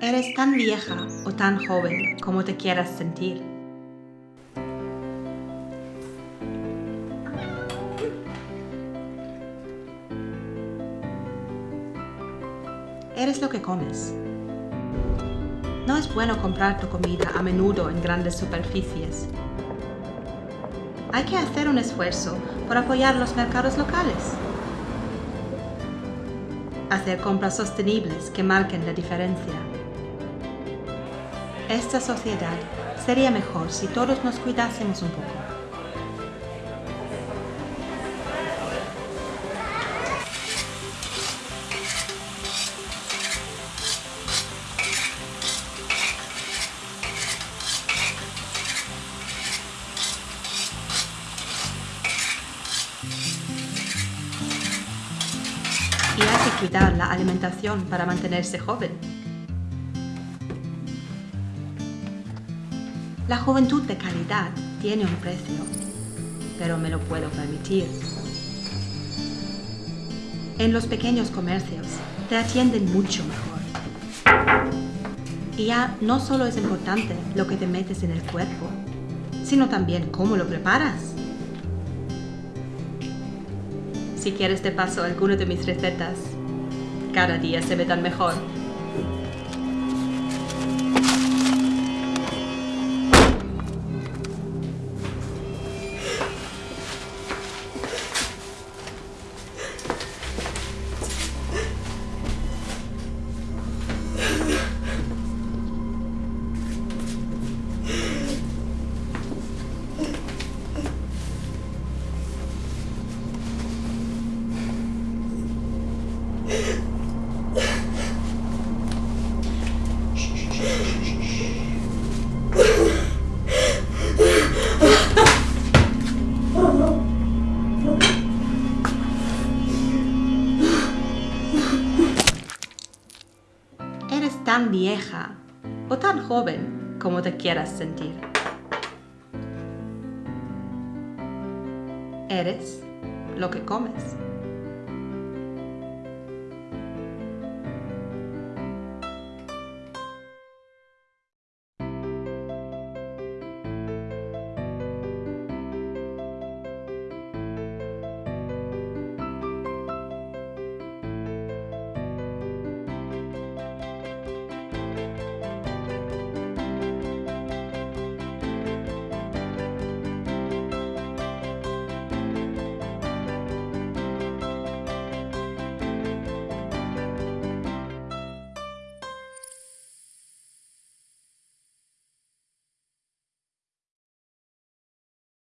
Eres tan vieja o tan joven como te quieras sentir. Eres lo que comes. No es bueno comprar tu comida a menudo en grandes superficies. Hay que hacer un esfuerzo por apoyar los mercados locales. Hacer compras sostenibles que marquen la diferencia. Esta sociedad sería mejor si todos nos cuidásemos un poco. y hay que cuidar la alimentación para mantenerse joven. La juventud de calidad tiene un precio, pero me lo puedo permitir. En los pequeños comercios te atienden mucho mejor. Y ya no solo es importante lo que te metes en el cuerpo, sino también cómo lo preparas. Si quieres te paso alguna de mis recetas. Cada día se me dan mejor. Tan vieja o tan joven como te quieras sentir. Eres lo que comes.